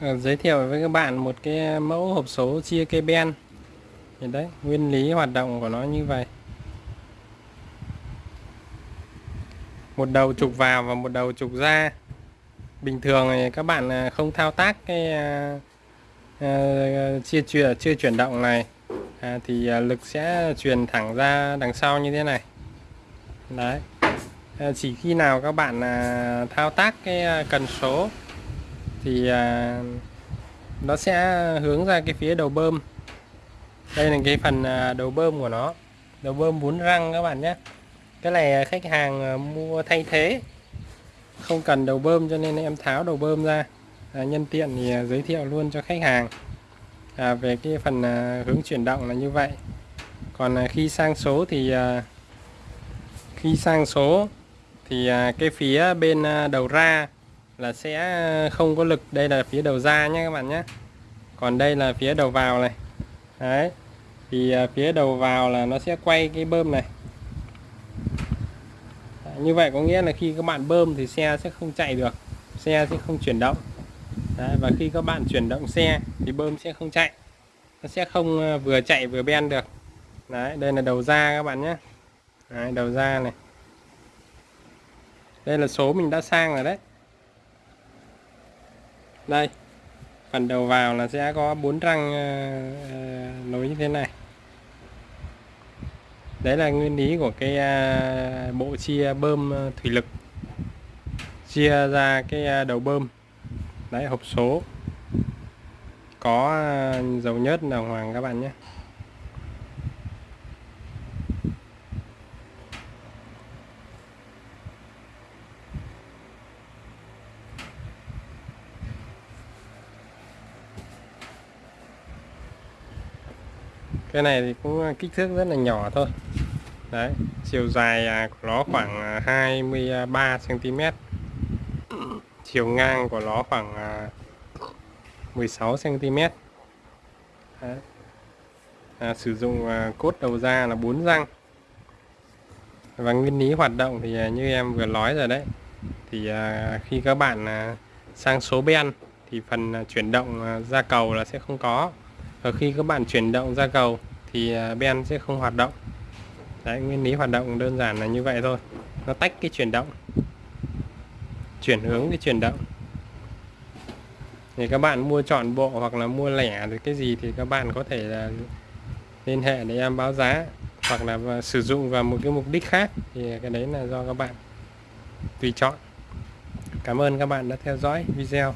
À, giới thiệu với các bạn một cái mẫu hộp số chia cây ben. Thì đấy nguyên lý hoạt động của nó như vậy. Một đầu trục vào và một đầu trục ra. Bình thường thì các bạn à, không thao tác cái uh, uh, chia chuyển chưa chuyển động này. À, thì uh, lực sẽ truyền thẳng ra đằng sau như thế này. Đấy. À, chỉ khi nào các bạn uh, thao tác cái cần số thì à, nó sẽ hướng ra cái phía đầu bơm. Đây là cái phần à, đầu bơm của nó. Đầu bơm bốn răng các bạn nhé. Cái này khách hàng à, mua thay thế. Không cần đầu bơm cho nên em tháo đầu bơm ra. À, nhân tiện thì giới thiệu luôn cho khách hàng. À, về cái phần hướng chuyển động là như vậy. Còn khi sang số thì khi sang số thì cái phía bên đầu ra là sẽ ờ, không có lực. Đây là phía đầu ra nhé các bạn nhé. Còn đây là phía đầu vào này. Đấy. Thì ờ, phía đầu vào là nó sẽ quay cái bơm này. Như vậy có nghĩa là khi các bạn bơm thì xe sẽ không chạy được. Xe sẽ không chuyển động. Đấy, và khi các bạn chuyển động xe thì bơm sẽ không chạy. Nó sẽ không ờ, vừa chạy vừa ben được. Đấy, đây là đầu ra các bạn nhé. Đấy, đầu ra này. Đây là số mình đã sang rồi đấy đây phần đầu vào là sẽ có bốn răng uh, nối như thế này. Đấy là nguyên lý của cái uh, bộ chia bơm ờ, thủy lực. Chia ra cái à, đầu bơm. Đấy hộp số. Có à, dầu nhớt đồng hoàng các bạn nhé. Cái này thì cũng à, kích thước rất là nhỏ thôi. Đấy chiều dài à, của nó khoảng à, 23 cm chiều ngang của nó khoảng 16 cm đấy. À, sử dụng cốt đầu ra là 4 răng. Và nguyên lý hoạt động thì như em vừa nói rồi đấy. Thì khi các bạn sang số ben thì phần chuyển động ra cầu là sẽ không có và khi các bạn chuyển động ra cầu thì à, ben sẽ không hoạt động. Đấy, nguyên lý hoạt động đơn giản là như vậy thôi. Nó tách cái chuyển động, chuyển hướng cái chuyển động. Thì các bạn mua chọn bộ hoặc là mua lẻ thì cái gì thì các bạn có thể là liên hệ để em báo giá hoặc là sử dụng vào một cái mục đích khác. Thì cái đấy là do các bạn tùy chọn. Cảm ơn các bạn đã theo dõi video.